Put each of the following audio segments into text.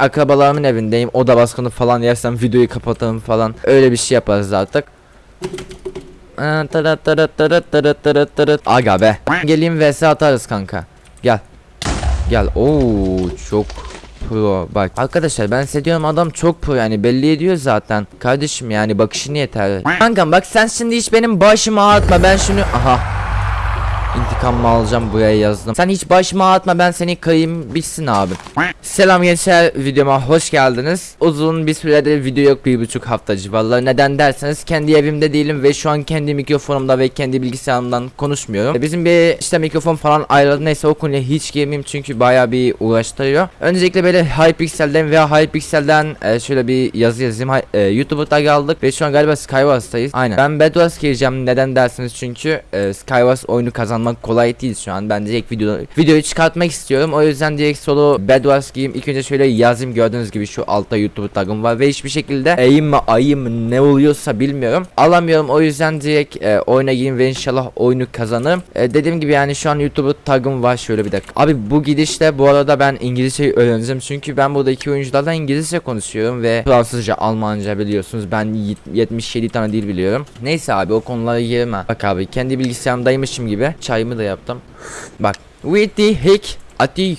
akrabalarımın evindeyim. Oda baskını falan yersem videoyu kapatalım falan. Öyle bir şey yaparız artık. Tırıt. Aga be. Geleyim vs atarız kanka. Gel. Gel. Oo çok pro. Bak arkadaşlar ben size diyorum adam çok pro yani belli ediyor zaten. Kardeşim yani bakışını yeter. Kankam bak sen şimdi hiç benim başımı ağrıtma ben şunu aha. İntikamımı alacağım buraya yazdım. Sen hiç başıma ağrıtma ben seni kayayım bitsin abi. Selam gençler videoma hoş geldiniz. Uzun bir süredir video yok bir buçuk hafta civarları. Neden derseniz kendi evimde değilim ve şu an kendi mikrofonumda ve kendi bilgisayarımdan konuşmuyorum. Bizim bir işte mikrofon falan ayrıldı neyse o konuya hiç girmeyeyim çünkü baya bir uğraştırıyor. Öncelikle böyle Hypixel'den veya Hypixel'den e, şöyle bir yazı yazayım. E, YouTube'a tag aldık ve şu an galiba Skywars'tayız. Aynen. Ben Bedwars gireceğim neden derseniz çünkü e, Skywars oyunu kazanmak kolay değil şu an. Ben direkt video, videoyu çıkartmak istiyorum. O yüzden direkt solo Bedwars gireyim. İlk önce şöyle yazayım gördüğünüz gibi şu altta YouTube tagım var ve hiçbir şekilde eğim mi ayım ne oluyorsa bilmiyorum. Alamıyorum o yüzden direkt e, oyuna gireyim ve inşallah oyunu kazanırım. E, dediğim gibi yani şu an YouTube tagım var şöyle bir dakika. Abi bu gidişte bu arada ben İngilizceyi öğreneceğim çünkü ben burada iki oyunculardan İngilizce konuşuyorum ve Fransızca, Almanca biliyorsunuz. Ben yet- 77 tane dil biliyorum. Neyse abi o konulara girme. Bak abi kendi bilgisayarımdaymışım gibi çayımı da yaptım. Bak. With the hick ati.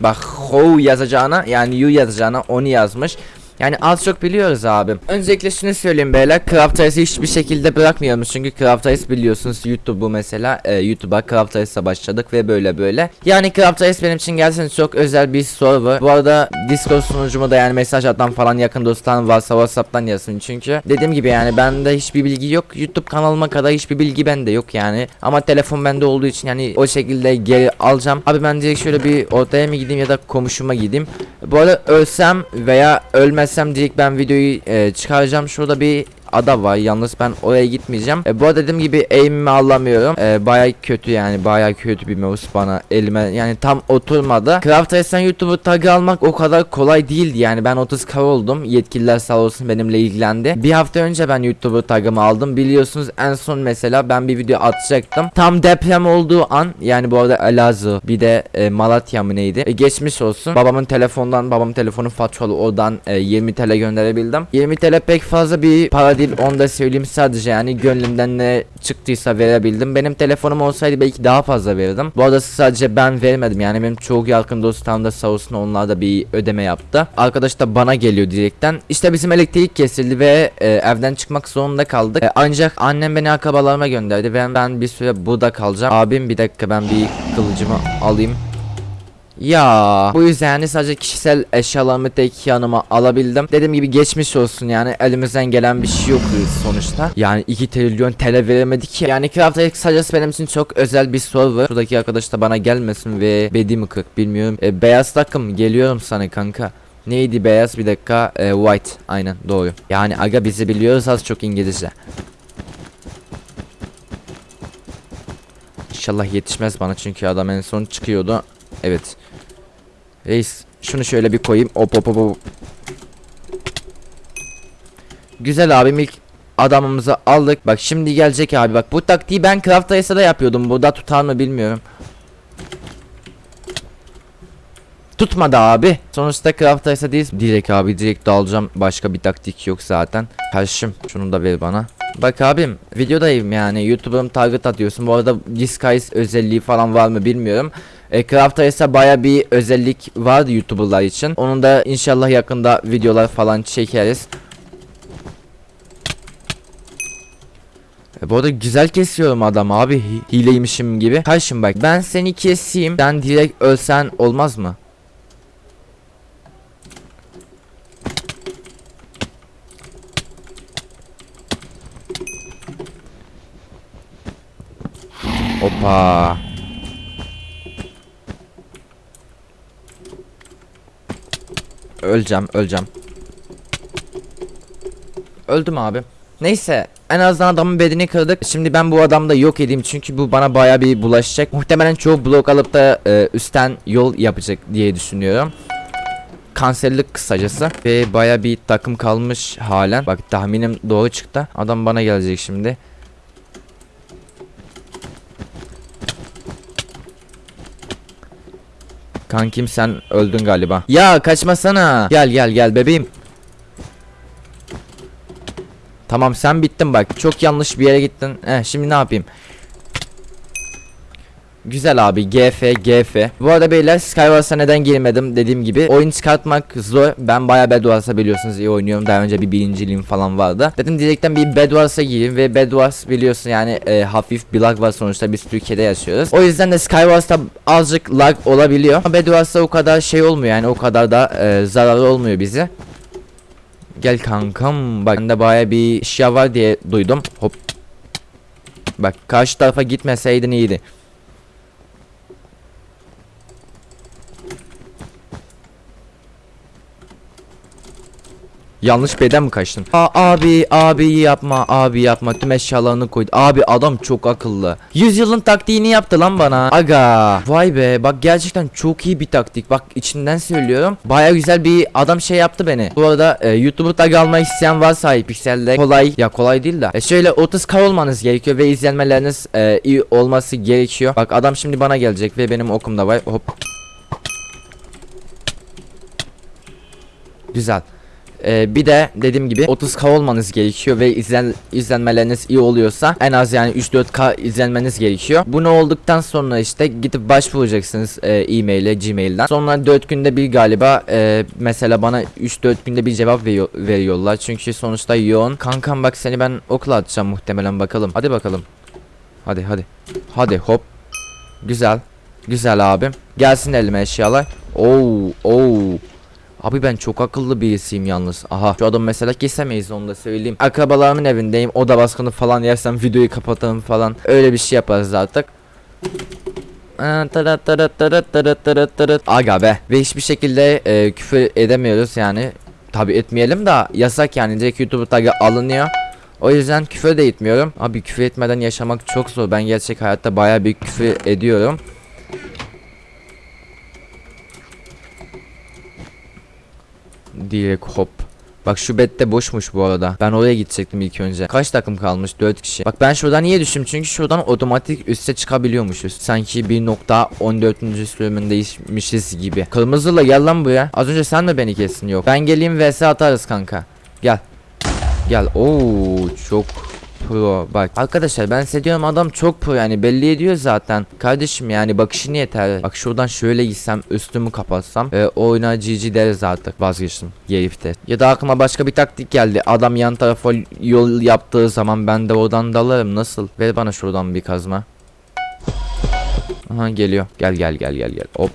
Bak ho yazacağına yani you yazacağına onu yazmış. Yani az çok biliyoruz abi. Öncelikle şunu söyleyeyim beyler. Craft Race'i hiçbir şekilde bırakmıyoruz. Çünkü Craft Race biliyorsunuz YouTube'u mesela. E, YouTube'a Craft Race'la başladık ve böyle böyle. Yani Craft Race benim için gerçekten çok özel bir server. Bu arada Discord sunucuma da yani mesaj atan falan yakın dostlarım varsa Whatsapp'tan yazın. Çünkü dediğim gibi yani bende hiçbir bilgi yok. YouTube kanalıma kadar hiçbir bilgi bende yok yani. Ama telefon bende olduğu için yani o şekilde geri alacağım. Abi ben direkt şöyle bir ortaya mı gideyim ya da komşuma gideyim. Bu arada ölsem veya ölmezsem direkt ben videoyu e, çıkaracağım. Şurada bir ada var yalnız ben oraya gitmeyeceğim. E, bu arada dediğim gibi aim'imi alamıyorum. E, baya kötü yani baya kötü bir mouse bana elime yani tam oturmadı. Craft Race'den YouTube'u tag almak o kadar kolay değildi yani ben 30k oldum. Yetkililer sağ olsun benimle ilgilendi. Bir hafta önce ben YouTube'u tagımı aldım. Biliyorsunuz en son mesela ben bir video atacaktım. Tam deprem olduğu an yani bu arada Elazığ bir de e, Malatya mı neydi? E, geçmiş olsun. Babamın telefondan babamın telefonu faturalı oradan e, 20 TL gönderebildim. 20 TL pek fazla bir para değil onu da söyleyeyim sadece yani gönlümden ne çıktıysa verebildim. Benim telefonum olsaydı belki daha fazla verirdim. Bu arada sadece ben vermedim yani benim çok yakın dostlarım da sağ olsun onlar da bir ödeme yaptı. Arkadaş da bana geliyor direkten. İşte bizim elektrik kesildi ve e, evden çıkmak zorunda kaldık. E, ancak annem beni akrabalarıma gönderdi ve ben bir süre burada kalacağım. Abim bir dakika ben bir kılıcımı alayım. Ya bu yüzden yani sadece kişisel eşyalarımı tek yanıma alabildim. Dediğim gibi geçmiş olsun yani elimizden gelen bir şey yok sonuçta. Yani 2 trilyon TL veremedik ki. Yani Craft sadece benim için çok özel bir server. Şuradaki arkadaş da bana gelmesin ve bedi mi kırk bilmiyorum. E, beyaz takım geliyorum sana kanka. Neydi beyaz bir dakika E, white aynen doğru. Yani aga bizi biliyoruz az çok İngilizce. İnşallah yetişmez bana çünkü adam en son çıkıyordu. Evet. Reis şunu şöyle bir koyayım. Hop hop hop. Güzel abim ilk adamımızı aldık. Bak şimdi gelecek abi bak bu taktiği ben Craft Race'da yapıyordum. Bu da tutar mı bilmiyorum. Tutmadı abi. Sonuçta Craft değil. Direkt abi direkt dalacağım. Başka bir taktik yok zaten. Karşım şunu da ver bana. Bak abim videodayım yani YouTube'um target atıyorsun. Bu arada Disguise özelliği falan var mı bilmiyorum. E, Craft Race'e baya bir özellik vardı YouTuber'lar için. Onun da inşallah yakında videolar falan çekeriz. E, bu arada güzel kesiyorum adam abi Hi- hileymişim gibi. Karşım bak ben seni keseyim sen direkt ölsen olmaz mı? Hoppa. Öleceğim, öleceğim. Öldüm abi. Neyse, en azından adamın bedeni kırdık. Şimdi ben bu adamı da yok edeyim çünkü bu bana baya bir bulaşacak. Muhtemelen çoğu blok alıp da e, üstten yol yapacak diye düşünüyorum. Kanserlik kısacası ve baya bir takım kalmış halen. Bak tahminim doğru çıktı. Adam bana gelecek şimdi. Kankim sen öldün galiba. Ya kaçmasana. Gel gel gel bebeğim. Tamam sen bittin bak. Çok yanlış bir yere gittin. Eh şimdi ne yapayım? Güzel abi GF GF Bu arada beyler Skywars'a neden girmedim? Dediğim gibi Oyun çıkartmak zor. Ben bayağı Bedwars'a biliyorsunuz iyi oynuyorum. Daha önce bir birinciliğim falan vardı. Dedim direkten bir Bedwars'a gireyim ve Bedwars biliyorsun yani e, hafif bir lag var sonuçta biz Türkiye'de yaşıyoruz. O yüzden de Skywars'ta azıcık lag olabiliyor. Ama Bedwars'ta o kadar şey olmuyor yani o kadar da e, zararlı olmuyor bize. Gel kankam bak bende bayağı bir eşya var diye duydum. Hop. Bak karşı tarafa gitmeseydin iyiydi Yanlış beden mi kaçtın? Aa, abi abi yapma abi yapma tüm eşyalarını koydu. Abi adam çok akıllı. 100 yılın taktiğini yaptı lan bana. Aga. Vay be bak gerçekten çok iyi bir taktik. Bak içinden söylüyorum. Baya güzel bir adam şey yaptı beni. Bu arada e, YouTuber tag almak isteyen varsa Hypixel'de kolay. Ya kolay değil de. E, şöyle 30k olmanız gerekiyor ve izlenmeleriniz e, iyi olması gerekiyor. Bak adam şimdi bana gelecek ve benim okumda var. Hop. Güzel. Ee, bir de dediğim gibi 30k olmanız gerekiyor ve izlen izlenmeleriniz iyi oluyorsa en az yani 3-4k izlenmeniz gerekiyor. Bunu olduktan sonra işte gidip başvuracaksınız e, e-mail'e gmail'den. Sonra 4 günde bir galiba e, mesela bana 3-4 günde bir cevap veriyor, veriyorlar. Çünkü sonuçta yoğun. Kankam bak seni ben okula atacağım muhtemelen bakalım. Hadi bakalım. Hadi hadi. Hadi hop. Güzel. Güzel abim. Gelsin elime eşyalar. Oo, oo. Abi ben çok akıllı birisiyim yalnız. Aha şu adam mesela kesemeyiz onu da söyleyeyim. Akrabalarımın evindeyim. Oda baskını falan yersem videoyu kapatalım falan. Öyle bir şey yaparız artık. Aga be. Ve hiçbir şekilde e, küfür edemiyoruz yani. Tabi etmeyelim de yasak yani. Direkt YouTube tagı alınıyor. O yüzden küfür de etmiyorum. Abi küfür etmeden yaşamak çok zor. Ben gerçek hayatta baya bir küfür ediyorum. Direkt hop. Bak şu bette boşmuş bu arada. Ben oraya gidecektim ilk önce. Kaç takım kalmış? 4 kişi. Bak ben şuradan niye düştüm? Çünkü şuradan otomatik üste çıkabiliyormuşuz. Sanki 1.14. sürümündeymişiz gibi. Kırmızıla gel lan buraya. Az önce sen mi beni kestin? Yok. Ben geleyim vs atarız kanka. Gel. Gel. Oo çok pro. Bak arkadaşlar ben size diyorum adam çok pro yani belli ediyor zaten. Kardeşim yani bakışın yeter. Bak şuradan şöyle gitsem üstümü kapatsam e, oyuna GG deriz artık vazgeçtim herifte. Ya da aklıma başka bir taktik geldi. Adam yan tarafa yol yaptığı zaman ben de oradan dalarım nasıl? Ver bana şuradan bir kazma. Aha geliyor. Gel gel gel gel gel. Hop.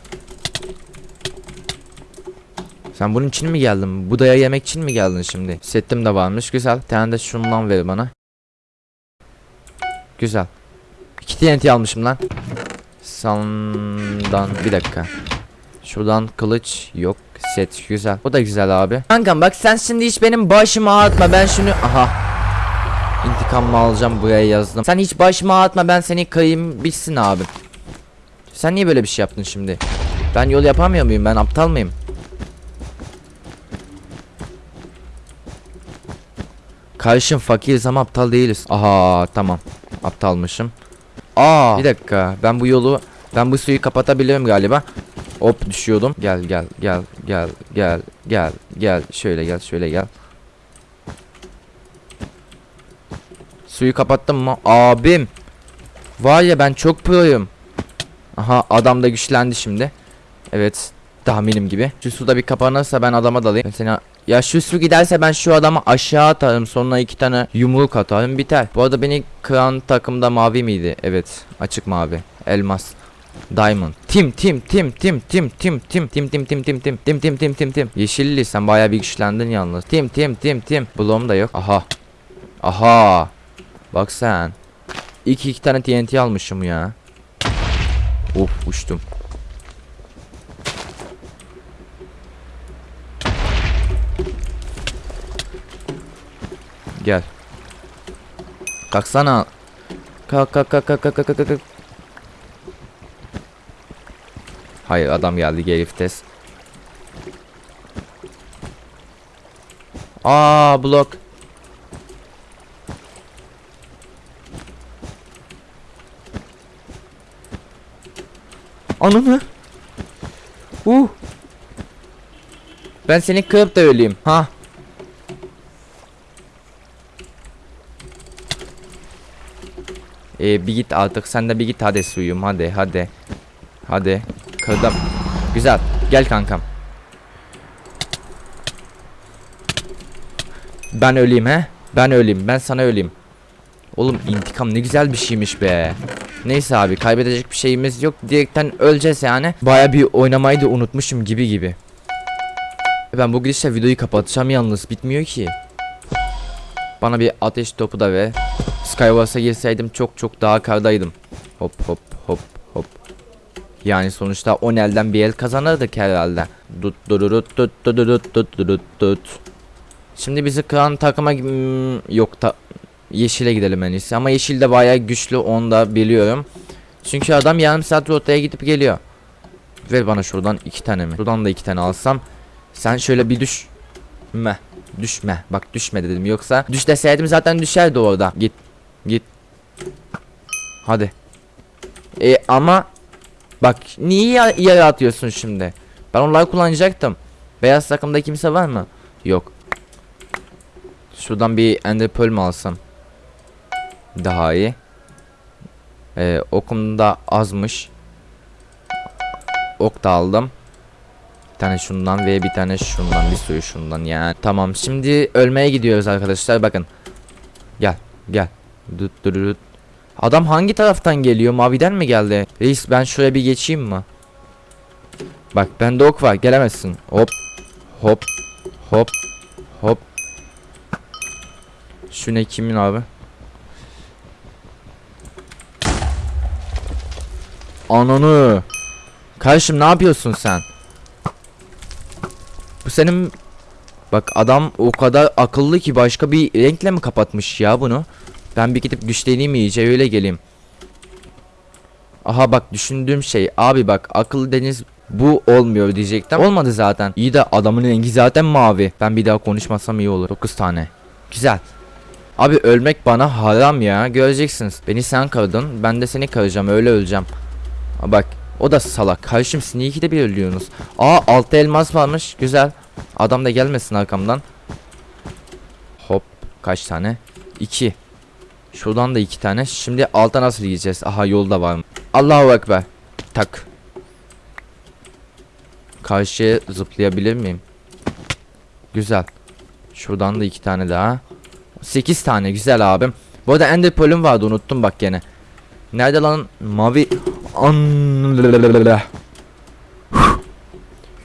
Sen bunun için mi geldin? Bu daya yemek için mi geldin şimdi? Setim de varmış. Güzel. Bir tane de şundan ver bana. Güzel. İki TNT almışım lan. Sandan bir dakika. Şuradan kılıç yok. Set güzel. O da güzel abi. Kankam bak sen şimdi hiç benim başımı ağıtma. Ben şunu aha. İntikamımı alacağım buraya yazdım. Sen hiç başımı ağıtma ben seni kayayım bitsin abi. Sen niye böyle bir şey yaptın şimdi? Ben yol yapamıyor muyum? Ben aptal mıyım? Kardeşim fakiriz ama aptal değiliz. Aha tamam. Aptalmışım. Aa bir dakika. Ben bu yolu ben bu suyu kapatabilirim galiba. Hop düşüyordum. Gel gel gel gel gel gel gel şöyle gel şöyle gel. Suyu kapattım mı? Abim. Var ya ben çok proyum. Aha adam da güçlendi şimdi. Evet. Tahminim gibi. Şu suda bir kapanırsa ben adama dalayım. Seni ya şu su giderse ben şu adamı aşağı atarım sonra iki tane yumruk atarım biter. Bu arada beni kıran takımda mavi miydi? Evet açık mavi. Elmas. Diamond. Tim tim tim tim tim tim tim tim tim tim tim tim tim tim tim tim tim. Yeşilli sen bayağı bir güçlendin yalnız. Tim tim tim tim. Blom da yok. Aha. Aha. Bak sen. İki iki tane TNT almışım ya. Of uçtum. Gel. Kalksana. Kalk kalk kalk kalk kalk kalk kalk. Hayır adam geldi gelif test. Aa blok. Ananı. Ben seni kırıp da öleyim. Ha. Ee, bir git artık sen de bir git hadi suyum hadi hadi. Hadi. Kırdım. Güzel. Gel kankam. Ben öleyim he? Ben öleyim. Ben sana öleyim. Oğlum intikam ne güzel bir şeymiş be. Neyse abi kaybedecek bir şeyimiz yok. Direkten öleceğiz yani. Baya bir oynamayı da unutmuşum gibi gibi. Ben bu gidişle videoyu kapatacağım yalnız bitmiyor ki. Bana bir ateş topu da ve Skywars'a girseydim çok çok daha kardaydım. Hop hop hop hop. Yani sonuçta 10 elden bir el kazanırdık herhalde. Dut dururut tut dururut tut durut tut. Şimdi bizi kıran takıma yok ta yeşile gidelim en iyisi. Ama yeşil de bayağı güçlü onu da biliyorum. Çünkü adam yarım saat rotaya gidip geliyor. Ver bana şuradan iki tane mi? Şuradan da iki tane alsam. Sen şöyle bir düş. Meh. Düşme. Bak düşme dedim. Yoksa düş deseydim zaten düşerdi orada. Git. Git. Hadi. E ama bak niye yere atıyorsun şimdi? Ben onları kullanacaktım. Beyaz takımda kimse var mı? Yok. Şuradan bir ender pearl mü alsam? Daha iyi. Ee, okum da azmış. Ok da aldım. Bir tane şundan ve bir tane şundan bir suyu şundan yani. Tamam şimdi ölmeye gidiyoruz arkadaşlar bakın. Gel gel. Dut dut. Adam hangi taraftan geliyor? Maviden mi geldi? Reis ben şuraya bir geçeyim mi? Bak bende ok var gelemezsin. Hop hop hop hop. Şu ne kimin abi? Ananı. Kardeşim ne yapıyorsun sen? Bu senin Bak adam o kadar akıllı ki başka bir renkle mi kapatmış ya bunu? Ben bir gidip güçleneyim iyice öyle geleyim. Aha bak düşündüğüm şey abi bak akıllı deniz bu olmuyor diyecektim. Olmadı zaten. İyi de adamın rengi zaten mavi. Ben bir daha konuşmasam iyi olur. 9 tane. Güzel. Abi ölmek bana haram ya. Göreceksiniz. Beni sen kırdın. Ben de seni kıracağım. Öyle öleceğim. Aa, bak. O da salak. Karşım sneaky de bir ölüyorsunuz. Aa altta elmas varmış. Güzel. Adam da gelmesin arkamdan. Hop. Kaç tane? 2. Şuradan da iki tane. Şimdi alta nasıl gideceğiz? Aha yolda var. Allahu Ekber. Tak. Karşıya zıplayabilir miyim? Güzel. Şuradan da iki tane daha. 8 tane güzel abim. Bu arada Ender Pearl'üm vardı unuttum bak gene. Nerede lan mavi An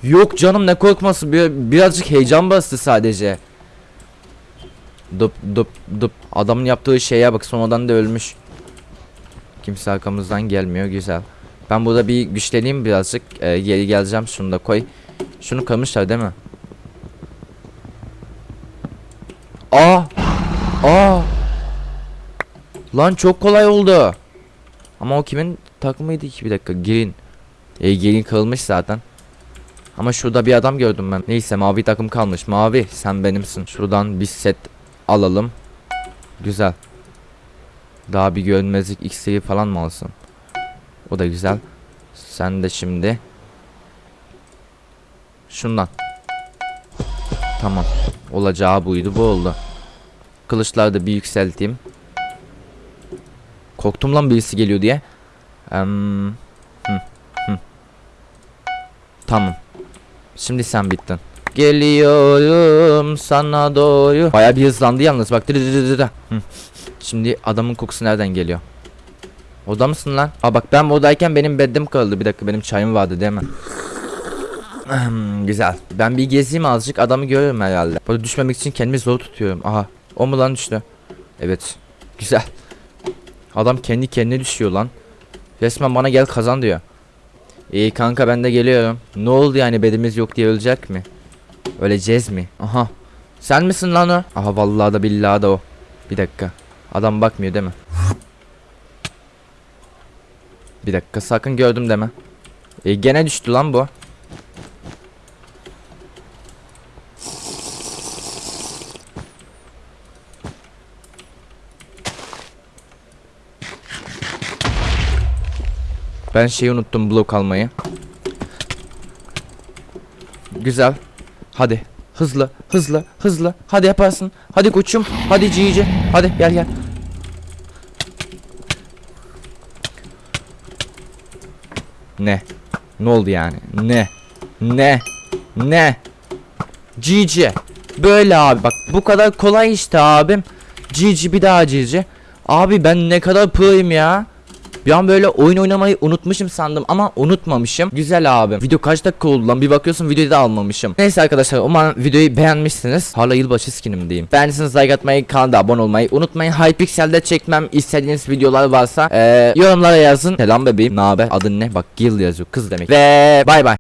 Yok canım ne korkması bir, birazcık heyecan bastı sadece. Dup dup dup adamın yaptığı şeye bak sonradan da ölmüş. Kimse arkamızdan gelmiyor güzel. Ben burada bir güçleneyim birazcık ee, geri geleceğim şunu da koy. Şunu kırmışlar değil mi? Aa! Aa! Lan çok kolay oldu. Ama o kimin takımıydı ki bir dakika girin. E girin kırılmış zaten. Ama şurada bir adam gördüm ben. Neyse mavi takım kalmış. Mavi sen benimsin. Şuradan bir set alalım. Güzel. Daha bir görünmezlik iksiri falan mı alsın? O da güzel. Sen de şimdi. Şundan. Tamam. Olacağı buydu bu oldu. Kılıçları da bir yükselteyim. Korktum lan birisi geliyor diye. Em, hı, hı. Tamam. Şimdi sen bittin. Geliyorum sana doğru. Baya bir hızlandı yalnız bak. Şimdi adamın kokusu nereden geliyor? Oda mısın lan? Aa bak ben odayken benim bedim kaldı. Bir dakika benim çayım vardı değil mi? Güzel. Ben bir gezeyim azıcık adamı görüyorum herhalde. Burada düşmemek için kendimi zor tutuyorum. Aha. O mu lan düştü? Evet. Güzel. Adam kendi kendine düşüyor lan. Resmen bana gel kazan diyor. İyi kanka ben de geliyorum. Ne oldu yani bedimiz yok diye ölecek mi? Öleceğiz mi? Aha. Sen misin lan o? Aha vallahi da billahi da o. Bir dakika. Adam bakmıyor değil mi? Bir dakika sakın gördüm deme. E, gene düştü lan bu. Ben şeyi unuttum blok almayı. Güzel. Hadi. Hızlı, hızlı, hızlı. Hadi yaparsın. Hadi koçum. Hadi cici. Hadi gel gel. Ne? Ne oldu yani? Ne? Ne? Ne? Cici. Böyle abi bak bu kadar kolay işte abim. Cici bir daha cici. Abi ben ne kadar pro'yum ya. Bir an böyle oyun oynamayı unutmuşum sandım ama unutmamışım. Güzel abi. Video kaç dakika oldu lan? Bir bakıyorsun videoyu da almamışım. Neyse arkadaşlar umarım videoyu beğenmişsiniz. Hala yılbaşı skinim diyeyim. Beğendiyseniz like atmayı, kanala abone olmayı unutmayın. Hypixel'de çekmem istediğiniz videolar varsa eee, yorumlara yazın. Selam bebeğim. Ne haber? Adın ne? Bak Gil yazıyor. Kız demek. Ve bay bay.